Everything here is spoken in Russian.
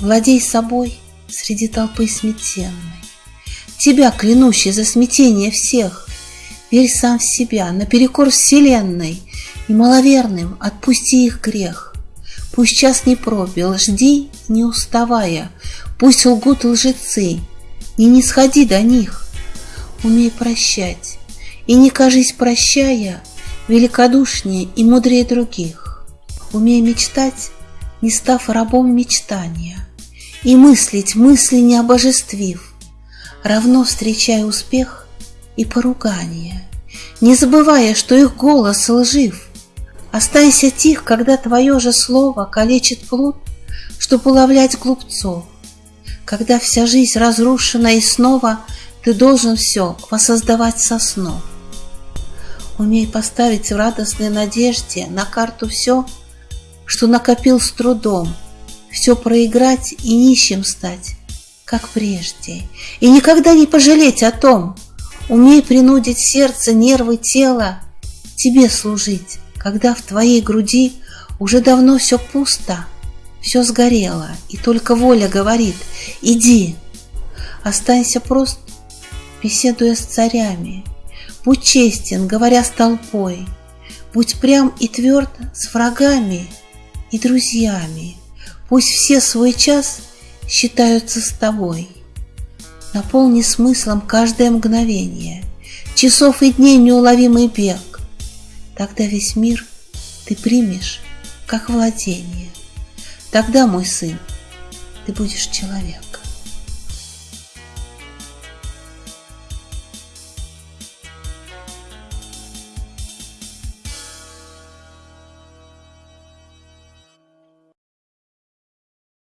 Владей собой среди толпы сметенной. Тебя, клянущий за смятение всех, Верь сам в себя, наперекор вселенной, И маловерным отпусти их грех. Пусть час не пробил, жди, не уставая, Пусть лгут лжецы, не сходи до них. Умей прощать, и не кажись, прощая, Великодушнее и мудрее других. Умей мечтать, не став рабом мечтания, И мыслить мысли не обожествив, Равно встречая успех и поругание, Не забывая, что их голос лжив. Останься тих, когда твое же слово Калечит плут, чтоб уловлять глупцов, Когда вся жизнь разрушена и снова Ты должен все воссоздавать со снов. Умей поставить в радостной надежде На карту все, что накопил с трудом, Все проиграть и нищим стать, как прежде, И никогда не пожалеть о том, Умей принудить сердце, нервы, тело Тебе служить, когда в твоей груди Уже давно все пусто, все сгорело, И только воля говорит «Иди!» Останься прост, беседуя с царями, Будь честен, говоря с толпой, Будь прям и тверд с врагами и друзьями. Пусть все свой час считаются с тобой. Наполни смыслом каждое мгновение, Часов и дней неуловимый бег. Тогда весь мир ты примешь, как владение. Тогда, мой сын, ты будешь человек.